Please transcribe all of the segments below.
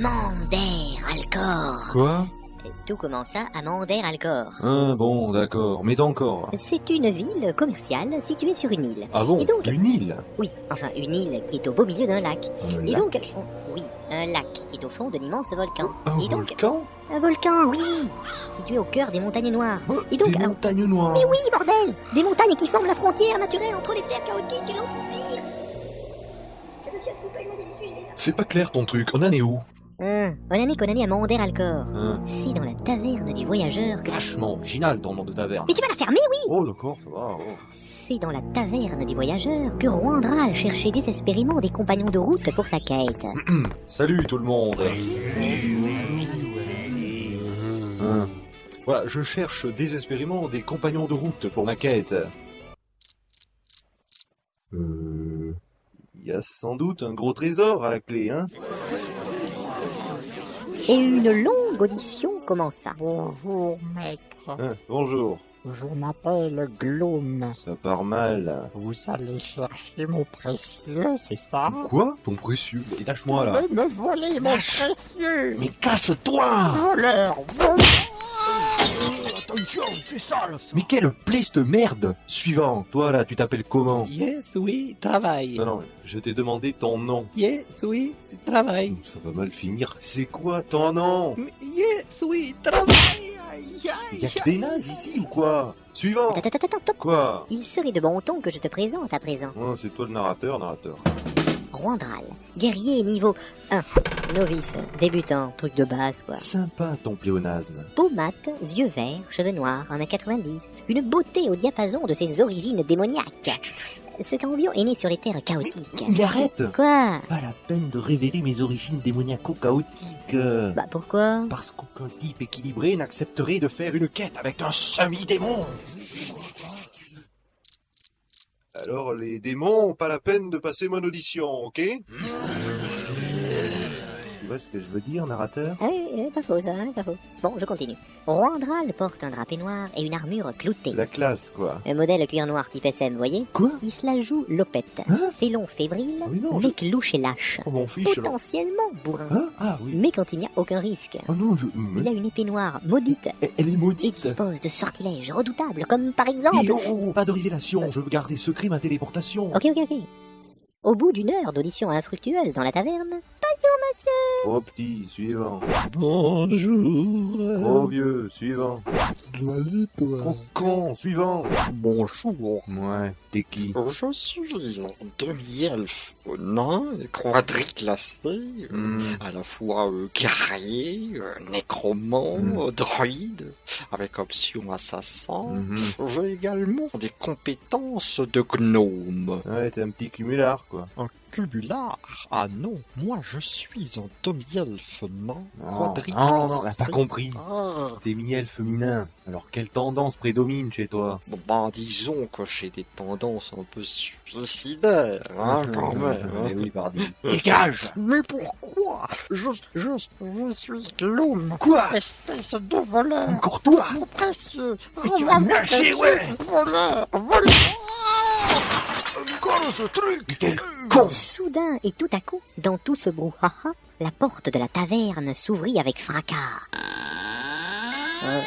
Mander Alcor. Quoi? Tout commença à Mander Alcor. Ah bon, d'accord, mais encore. C'est une ville commerciale située sur une île. Ah bon Et donc- Une île? Oui, enfin une île qui est au beau milieu d'un lac. Un Et lac donc, oh, oui, un lac qui est au fond d'un immense volcan. Un Et donc, volcan? Un volcan, oui, situé au cœur des montagnes noires. Oh, Et donc, Des alors- montagnes noires Mais oui, bordel Des montagnes qui forment la frontière naturelle entre les terres chaotiques et l'Empire Je me suis un petit peu éloigné du sujet, là. C'est pas clair ton truc, on en est où? Hum, on en est qu'on en est à Mander Alcor. Hein C'est dans la taverne du voyageur que... Vachement original ton nom de taverne. Mais tu vas la fermer, oui Oh d'accord, ça va. oh. C'est dans la taverne du voyageur que Roandral cherchait désespérément des compagnons de route pour sa quête. Salut tout le monde. Hein. Voilà, je cherche désespérément des compagnons de route pour ma quête. Euh... Il y a sans doute un gros trésor à la clé, hein Et une longue audition commença. Bonjour, maître. Hein, Bonjour. Je m'appelle Gloom. Ça part mal. Vous allez chercher mon précieux, c'est ça? Quoi? Ton précieux? Mais Lâche-moi là. Vous me volez mon précieux Mais casse-toi Voleur, voleur Attention, c'est sale ça Mais quelle plaie cette merde Suivant, toi là, tu t'appelles comment Yes, oui, travail. Non, non, je t'ai demandé ton nom. Yes, oui, travail. Ça va mal finir. C'est quoi ton nom Yes, oui, travail. Y'a que des nazes ici ou quoi Suivant Attends, attends, attends, stop Quoi Il serait de bon ton que je te présente à présent. Oh, C'est toi le narrateur, narrateur. Roandral, guerrier niveau 1, novice, débutant, truc de base quoi. Sympa ton pléonasme. Peau mate, yeux verts, cheveux noirs, 1m90, une beauté au diapason de ses origines démoniaques. Ce cambion est né sur les terres chaotiques. Il arrête Quoi? Pas la peine de révéler mes origines démoniaco-chaotiques. Bah pourquoi? Parce qu'aucun type équilibré n'accepterait de faire une quête avec un semi-démon. Alors les démons, pas la peine de passer mon audition, ok? Vois ce que je veux dire, narrateur? Ah oui, euh, pas faux ça, hein, pas faux. Bon, je continue. Roandral porte un drapé noir et une armure cloutée. La classe, quoi. Un modèle cuir noir type SM, voyez? Quoi? Il se la joue lopette. Hein? Félon fébrile, Ah oui, non, je- mais louche et lâche. Oh mon fiche, alors. Potentiellement bourrin. Hein? Ah oui. Mais quand il n'y a aucun risque. Oh non, je... Il a une épée noire maudite Elle- Elle est et maudite dispose de sortilèges redoutables, comme par exemple... Eh, oh, oh, pas de révélation, je veux garder secret ma téléportation. Ok, ok, ok. Au bout d'une heure d'audition infructueuse dans la taverne, Trop petit, suivant. Bonjour. Vieux, suivant. Con, suivant. Bonjour. Ouais, t'es qui? Je suis un demi-elfe nain, quadriclassé, Hmm. à la fois euh, guerrier, euh, nécromant, Mm. euh, druide, avec option assassin. Mhm. J'ai également des compétences de gnome. Ouais, t'es un petit cumulard, quoi. Un cubulard Ah non, moi je suis un demi-elfe nain, Non, quadriclassé. non, non, t'as pas compris. Ah, T'es miel féminin. Alors quelle tendance prédomine chez toi? Bon, bah disons que j'ai des tendances un peu suicidaires, hein, quand même. hein. Eh oui, pardon. Dégage Mais pourquoi? Je, je, je suis Gloom. Quoi? Espèce de voleur. Encore toi? Mon précieux. Mais tu vas me lâcher, ouais. Voleur, voleur. Encore ce truc Quel soudain et tout à coup, dans tout ce brouhaha, la porte de la taverne s'ouvrit avec fracas. Euh,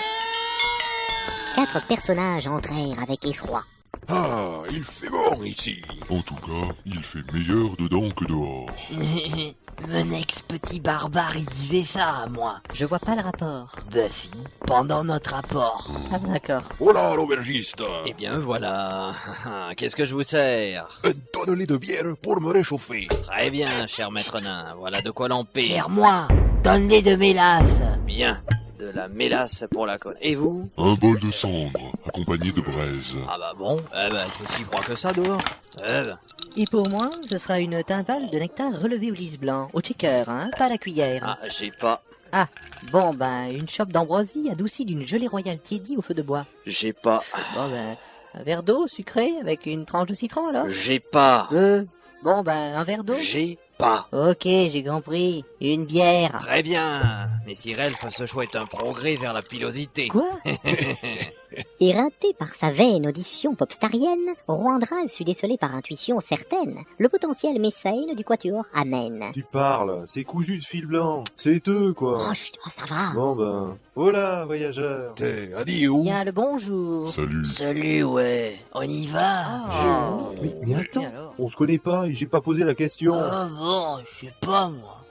Quatre personnages entrèrent avec effroi. Ah, il fait bon ici. En tout cas, il fait meilleur dedans que dehors. Mon ex-petit barbare, il disait ça à moi. Je vois pas le rapport. Buffy, pendant notre rapport. Ah d'accord. Oh là, l'aubergiste. Eh bien voilà. Qu'est-ce que je vous sers? Un tonnelet de bière pour me réchauffer. Très bien, cher maître nain. Voilà de quoi l'empire. Serre-moi, donne-les de mélasse. Bien. De la mélasse pour la colle. Et vous Un bol de cendre, accompagné de braise. Ah bah bon. Eh ben, il fait si froid que ça dehors. Eh ben. Et pour moi, ce sera une timbale de nectar relevé au lys blanc, au shaker, hein, pas à la cuillère. Ah, j'ai pas. Bon, ben, une chope d'ambroisie adoucie d'une gelée royale tiédie au feu de bois. J'ai pas. Bon, ben, un verre d'eau sucré avec une tranche de citron, alors? J'ai pas. Euh, bon, ben, un verre d'eau? J'ai pas. Ok, j'ai compris. Une bière. Très bien. Mais si Relf, ce choix est un progrès vers la pilosité. Quoi Éreinté par sa vaine audition popstarienne, Roandral sut déceler par intuition certaine le potentiel messaine du quatuor Amen. Tu parles, c'est cousu de fil blanc. C'est eux, quoi. Oh, chut, oh, ça va. Bon ben, voilà, voyageur. T'es adieu. Bien le bonjour. Salut. Salut, ouais. On y va Oh. Mais, attends, on se connaît pas et j'ai pas posé la question. Ah bon, je sais pas, moi.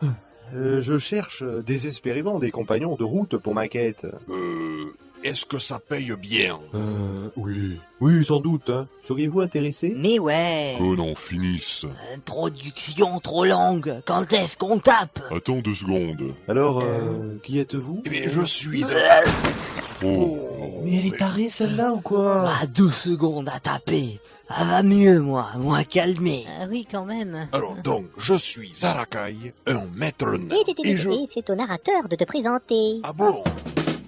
Euh, je cherche euh, désespérément des compagnons de route pour ma quête. Euh, est-ce que ça paye bien? Euh, oui. Oui, sans doute, hein. Seriez-vous intéressé? Mais ouais. Qu'on en finisse. Introduction trop longue. Quand est-ce qu'on tape? Attends deux secondes. Alors, euh, qui êtes-vous? Eh bien, je suis... Oh, Mais elle est tarée, celle-là, ou quoi? Ah, deux secondes à taper. Ça va mieux, moi. Moi calmé. Ah oui, quand même. Alors donc, je suis Zarakai, un maître nain. Et, et, et, Et je... et c'est au narrateur de te présenter. Ah bon?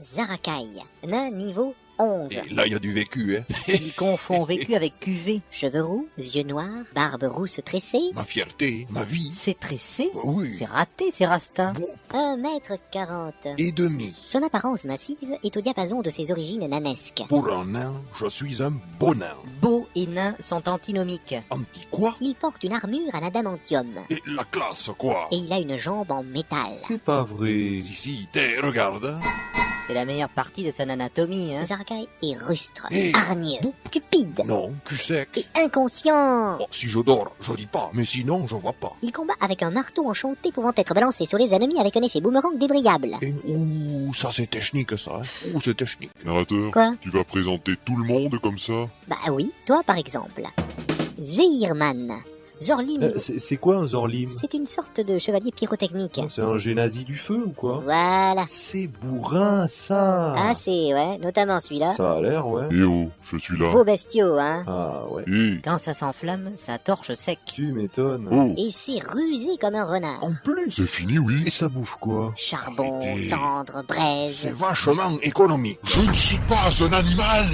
Zarakai, nain niveau 11. Et là, il y a du vécu, hein. Il confond vécu avec QV. Cheveux roux, yeux noirs, barbe rousse tressée, Ma fierté, ma vie. C'est tressé. Oui. C'est raté, c'est Rasta. Bon, 1 mètre 40. et demi. Son apparence massive est au diapason de ses origines nanesques. Pour un nain, je suis un beau nain. Beau et nain sont antinomiques. Anti quoi? Il porte une armure en adamantium. Et la classe, quoi? Et il a une jambe en métal. C'est pas vrai. Si, si, t'es, regarde. C'est la meilleure partie de son anatomie, hein. Zarakai est rustre, Hey. hargneux, cupide Non, cul sec. et inconscient. Oh, si je dors, je dis pas, mais sinon, je vois pas. Il combat avec un marteau enchanté pouvant être balancé sur les ennemis avec un effet boomerang débrayable. Et, ouh, ça c'est technique, ça. hein. Ouh, c'est technique. narrateur, Quoi tu vas présenter tout le monde comme ça? Bah oui, toi par exemple. Zehirman. Zorlim. Euh, c'est quoi un Zorlim? C'est une sorte de chevalier pyrotechnique. C'est un génazi du feu ou quoi? Voilà. C'est bourrin, ça Ah, c'est, ouais, notamment celui-là. Ça a l'air, ouais. Eh oh, je suis là. Beau bestiaux, hein. Ah ouais, Eh, Quand ça s'enflamme, ça torche sec. tu m'étonnes. oh, Et c'est rusé comme un renard. En plus c'est fini, oui Et ça bouffe quoi? Charbon, cendre, braise. C'est vachement économique. Je ne suis pas un animal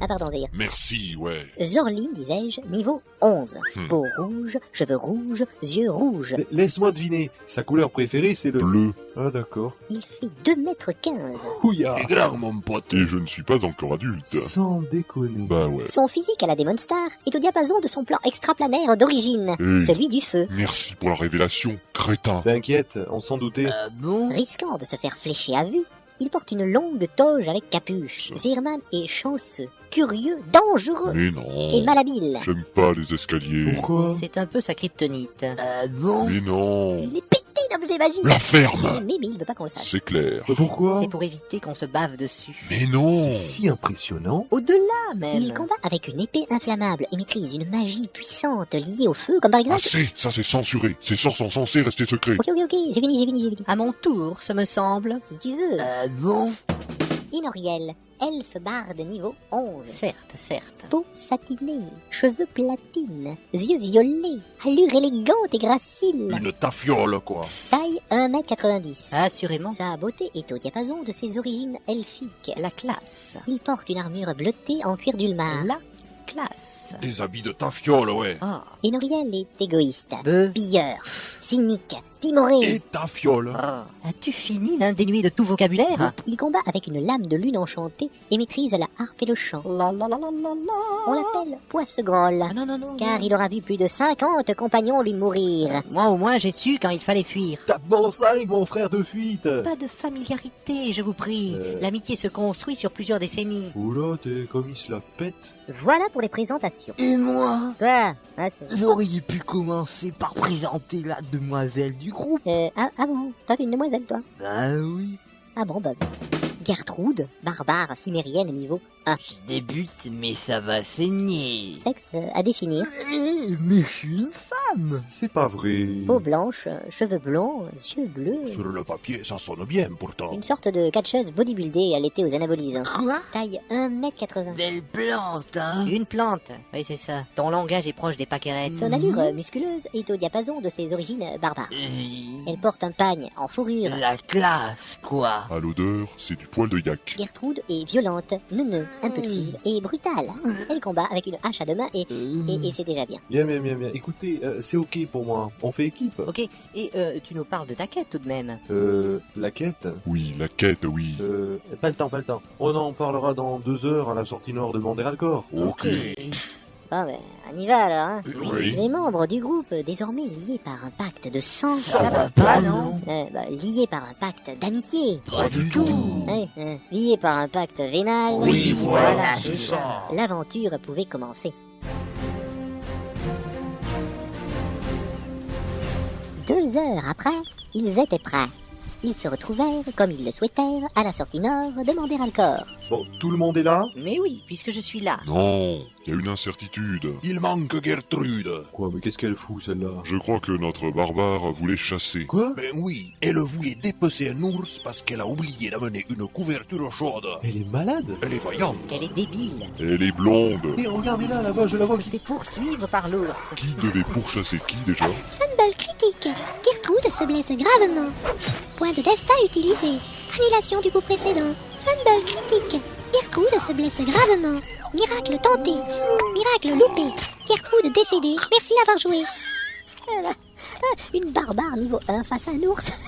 Ah pardon. Merci, ouais. Zorlim, disais-je, niveau 11. Hmm. Peau rouge, cheveux rouges, yeux rouges. La- Laisse-moi deviner, sa couleur préférée c'est le... Bleu. Ah d'accord. Il fait 2 mètres 15. Ouya C'est grave, mon pote. Et je ne suis pas encore adulte. Sans déconner. Bah ouais. Son physique à la Demon Star est au diapason de son plan extraplanaire d'origine, celui du feu. merci pour la révélation, crétin. T'inquiète, on s'en doutait. Ah bon? Risquant de se faire flécher à vue, il porte une longue toge avec capuche. Zirman est chanceux, curieux, dangereux Mais non. et malhabile. J'aime pas les escaliers. Pourquoi C'est un peu sa kryptonite. Ah bon Mais non. Il est pété d'objets magiques. La ferme Mais, mais il veut pas qu'on le sache. C'est clair. Mais Pourquoi C'est pour éviter qu'on se bave dessus. Mais non C'est si impressionnant. Au-delà, même. Il combat avec une épée inflammable et maîtrise une magie puissante liée au feu, comme par exemple... Assez, ça c'est censuré. Ces sorts sont censés rester secrets. Ok, ok, ok, j'ai fini, j'ai fini, j'ai fini. À mon tour, ce me semble. Si tu veux. Ah bon Inoriel, elfe barde niveau 11. Certes, certes. Peau satinée, cheveux platine, yeux violets, allure élégante et gracile. Une tafiole, quoi. Taille 1m90. Assurément. Sa beauté est au diapason de ses origines elfiques. La classe. Il porte une armure bleutée en cuir d'ulmar. La classe. Des habits de tafiole, ouais. Ah. Inoriel est égoïste, Beuh. pilleur, cynique, timoré. Et tafiole. Ah. As-tu fini l'indénué de tout vocabulaire? Il combat avec une lame de lune enchantée et maîtrise la harpe et le chant. La la la la la la. On l'appelle Poissegrolle, Ah non, non, non. car non. il aura vu plus de 50 compagnons lui mourir. Moi au moins j'ai su quand il fallait fuir. Tape mon 5, mon frère de fuite Pas de familiarité, je vous prie. Euh. L'amitié se construit sur plusieurs décennies. Oula, t'es comme il se la pète. Voilà pour les présentations. Et moi? Quoi? Ah, c'est- Vous auriez pu commencer par présenter la demoiselle du groupe. euh, ah, ah bon Toi, t'es une demoiselle, toi Bah oui. Ah bon, Bob. Gertrude, barbare cimérienne niveau 1. Je débute, mais ça va saigner. Sexe à définir. Eh, mais je suis une femme. C'est pas vrai. Peau blanche, cheveux blonds, yeux bleus. Sur le papier, ça sonne bien, pourtant. Une sorte de catcheuse bodybuildée à l'été aux anabolisants. Quoi? Taille 1m80. Belle plante, hein? Une plante. Oui, c'est ça. Ton langage est proche des paquerettes. Son allure musculeuse est au diapason de ses origines barbares. Euh, Elle porte un pagne en fourrure. La classe, quoi. À l'odeur, c'est du poil de yak. Gertrude est violente, neuneux, impulsive et brutale. Elle combat avec une hache à deux mains et, et, et c'est déjà bien. Bien, bien, bien, bien. Écoutez, euh, c'est ok pour moi. On fait équipe. Ok, et euh, tu nous parles de ta quête tout de même. Euh, la quête Oui, la quête, oui. Euh, pas le temps, pas le temps. On en parlera dans deux heures à la sortie nord de Banderalcor. Ok. Bon, ben, on y va alors, hein. Oui. Les membres du groupe, désormais liés par un pacte de sang, Ah non euh, bah, liés par un pacte d'amitié, Pas du tout. ouais, euh, liés par un pacte vénal, Oui, voilà, c'est ça. l'aventure pouvait commencer. Deux heures après, ils étaient prêts. Ils se retrouvèrent, comme ils le souhaitèrent, à la sortie nord de Manderalcor. Bon, tout le monde est là Mais oui, puisque je suis là. Non, il y a une incertitude. Il manque Gertrude. Quoi, mais qu'est-ce qu'elle fout celle-là? Je crois que notre barbare voulait chasser. Quoi? Ben oui, elle voulait dépecer un ours parce qu'elle a oublié d'amener une couverture chaude. Elle est malade? Elle est voyante. Qu'elle est débile. Elle est blonde. Mais regardez-la là-bas, je la vois qui... Fait poursuivre par l'ours. Qui devait pourchasser qui déjà? Fumble critique. Gertrude se blesse gravement. Point de destin utilisé. Annulation du coup précédent. Fumble critique. Gertrude se blesse gravement. Miracle tenté. Miracle loupé. Gertrude décédée. Merci d'avoir joué. Ah, Une barbare niveau 1 face à un ours.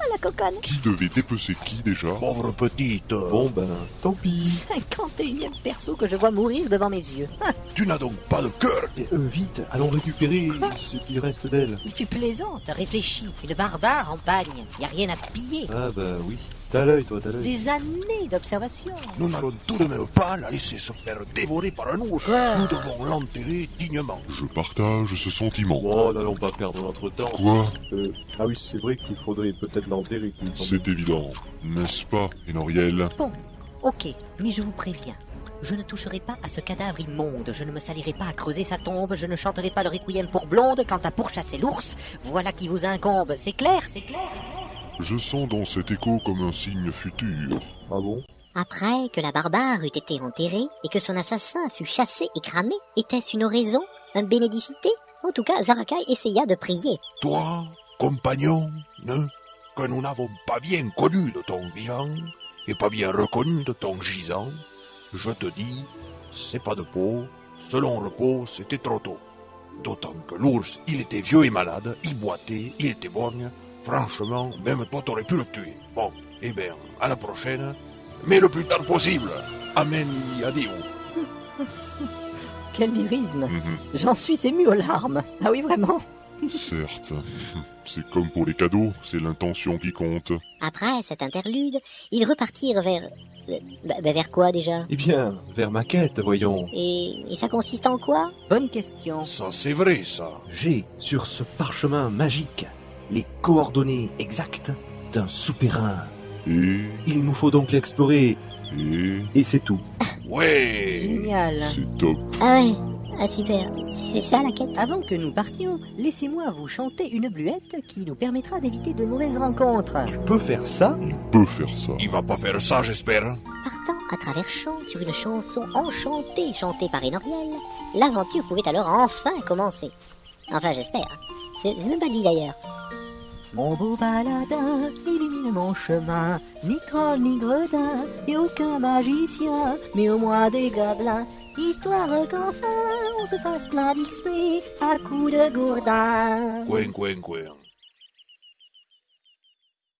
Ah la coconne. Qui devait dépecer qui déjà? Pauvre petite. Bon ben, tant pis. 51ème perso que je vois mourir devant mes yeux. Tu n'as donc pas de cœur. Et, euh, vite, allons récupérer ce qui reste d'elle. mais tu plaisantes, réfléchis. Une barbare en bagne. Y a rien à piller. Ah bah oui. T'as l'œil, toi, t'as l'œil. Des années d'observation. Nous n'allons tout de même pas la laisser se faire dévorer par un ours. Quoi Nous devons l'enterrer dignement. Je partage ce sentiment. Oh, n'allons pas perdre notre temps. Quoi Euh, ah oui, c'est vrai qu'il faudrait peut-être l'enterrer. C'est évident, n'est-ce pas, Enoriel? Bon, ok, mais je vous préviens. Je ne toucherai pas à ce cadavre immonde, je ne me salirai pas à creuser sa tombe, je ne chanterai pas le requiem pour blonde quant à pourchasser l'ours. Voilà qui vous incombe, c'est clair, c'est clair, c'est clair. Je sens dans cet écho comme un signe futur. Ah bon? Après que la barbare eût été enterrée et que son assassin fut chassé et cramé, était-ce une oraison? Un bénédicité? En tout cas, Zarakai essaya de prier. Toi, compagnon, ne, que nous n'avons pas bien connu de ton vivant et pas bien reconnu de ton gisant, je te dis, c'est pas de peau, selon repos, c'était trop tôt. D'autant que l'ours, il était vieux et malade, il boitait, il était borgne. Franchement, même toi t'aurais pu le tuer. Bon, eh bien, à la prochaine, mais le plus tard possible. Amen, adieu. Quel lyrisme Mhm, J'en suis ému aux larmes. Ah oui, vraiment Certes. C'est comme pour les cadeaux, c'est l'intention qui compte. Après cet interlude, ils repartirent vers... euh, bah, bah, vers quoi déjà? Eh bien, vers ma quête, voyons. et, et ça consiste en quoi? Bonne question. Ça, c'est vrai, ça. J'ai sur ce parchemin magique les coordonnées exactes d'un souterrain. Et... Il nous faut donc l'explorer, Et... et c'est tout. Ouais. Génial. C'est top. Ah ouais Ah super, c'est ça la quête Avant que nous partions, laissez-moi vous chanter une bluette qui nous permettra d'éviter de mauvaises rencontres. Tu peux faire ça On peut faire ça. Il va pas faire ça, j'espère. Partant à travers champs sur une chanson enchantée chantée par Enoriel, l'aventure pouvait alors enfin commencer. Enfin j'espère. C'est c'est même pas dit d'ailleurs. Mon beau baladin illumine mon chemin, ni troll ni gredin, et aucun magicien, mais au moins des gobelins. Histoire qu'enfin on se fasse plein d'XP à coups de gourdin. Coin, coin, coin.